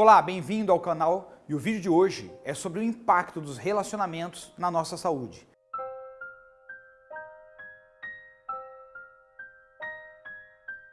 Olá, bem-vindo ao canal e o vídeo de hoje é sobre o impacto dos relacionamentos na nossa saúde.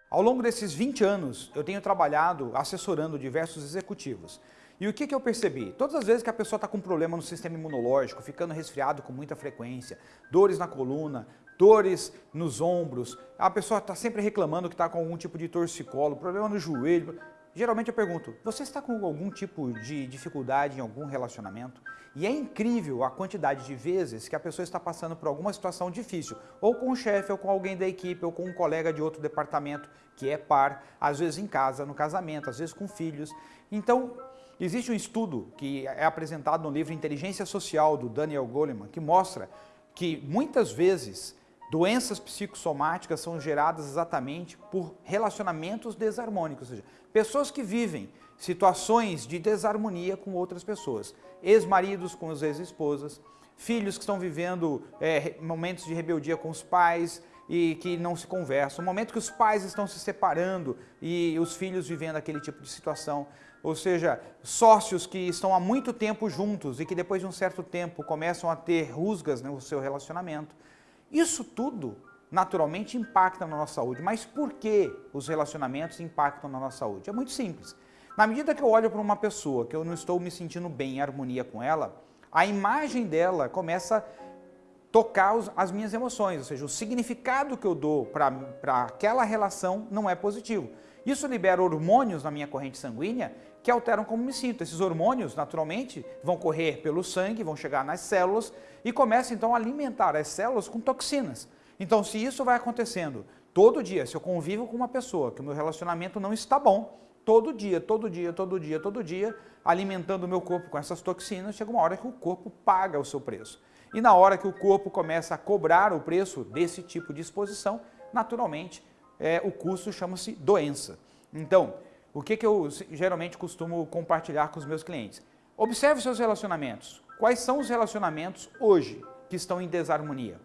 Ao longo desses 20 anos, eu tenho trabalhado assessorando diversos executivos. E o que, que eu percebi? Todas as vezes que a pessoa está com problema no sistema imunológico, ficando resfriado com muita frequência, dores na coluna, dores nos ombros, a pessoa está sempre reclamando que está com algum tipo de torcicolo, problema no joelho, Geralmente eu pergunto, você está com algum tipo de dificuldade em algum relacionamento? E é incrível a quantidade de vezes que a pessoa está passando por alguma situação difícil, ou com o chefe, ou com alguém da equipe, ou com um colega de outro departamento que é par, às vezes em casa, no casamento, às vezes com filhos. Então, existe um estudo que é apresentado no livro Inteligência Social, do Daniel Goleman, que mostra que muitas vezes Doenças psicossomáticas são geradas exatamente por relacionamentos desarmônicos, ou seja, pessoas que vivem situações de desarmonia com outras pessoas, ex-maridos com as ex-esposas, filhos que estão vivendo é, momentos de rebeldia com os pais e que não se conversam, momento que os pais estão se separando e os filhos vivendo aquele tipo de situação, ou seja, sócios que estão há muito tempo juntos e que depois de um certo tempo começam a ter rusgas no seu relacionamento, isso tudo naturalmente impacta na nossa saúde. Mas por que os relacionamentos impactam na nossa saúde? É muito simples. Na medida que eu olho para uma pessoa que eu não estou me sentindo bem em harmonia com ela, a imagem dela começa a tocar os, as minhas emoções, ou seja, o significado que eu dou para aquela relação não é positivo. Isso libera hormônios na minha corrente sanguínea que alteram como me sinto. Esses hormônios, naturalmente, vão correr pelo sangue, vão chegar nas células e começam então a alimentar as células com toxinas. Então, se isso vai acontecendo todo dia, se eu convivo com uma pessoa que o meu relacionamento não está bom, todo dia, todo dia, todo dia, todo dia, alimentando o meu corpo com essas toxinas, chega uma hora que o corpo paga o seu preço. E na hora que o corpo começa a cobrar o preço desse tipo de exposição, naturalmente, é, o custo chama-se doença. Então, o que, que eu geralmente costumo compartilhar com os meus clientes? Observe seus relacionamentos. Quais são os relacionamentos hoje que estão em desarmonia?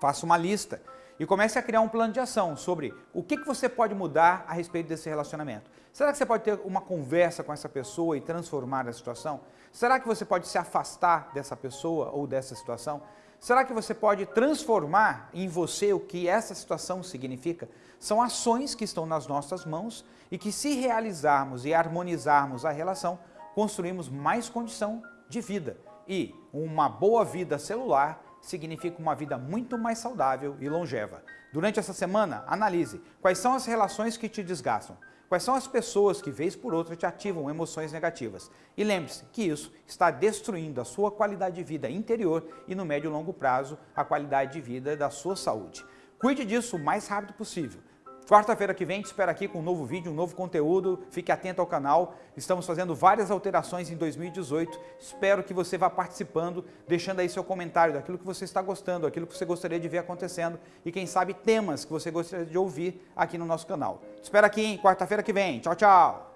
Faça uma lista e comece a criar um plano de ação sobre o que, que você pode mudar a respeito desse relacionamento. Será que você pode ter uma conversa com essa pessoa e transformar a situação? Será que você pode se afastar dessa pessoa ou dessa situação? Será que você pode transformar em você o que essa situação significa? São ações que estão nas nossas mãos e que se realizarmos e harmonizarmos a relação, construímos mais condição de vida. E uma boa vida celular significa uma vida muito mais saudável e longeva. Durante essa semana, analise quais são as relações que te desgastam, Quais são as pessoas que, vez por outra, te ativam emoções negativas? E lembre-se que isso está destruindo a sua qualidade de vida interior e, no médio e longo prazo, a qualidade de vida da sua saúde. Cuide disso o mais rápido possível. Quarta-feira que vem te espero aqui com um novo vídeo, um novo conteúdo. Fique atento ao canal. Estamos fazendo várias alterações em 2018. Espero que você vá participando, deixando aí seu comentário daquilo que você está gostando, aquilo que você gostaria de ver acontecendo e quem sabe temas que você gostaria de ouvir aqui no nosso canal. Te espero aqui em quarta-feira que vem. Tchau, tchau!